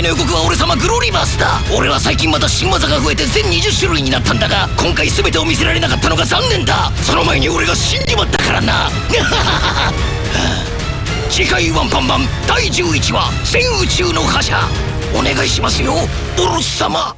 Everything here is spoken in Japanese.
回の予告は俺様グロリバースだ。俺は最近また新技が増えて全20種類になったんだが今回全てを見せられなかったのが残念だ。その前に俺が死んじまったからな。次回ワンパンマン第11話「全宇宙の覇者」お願いしますよボロス様。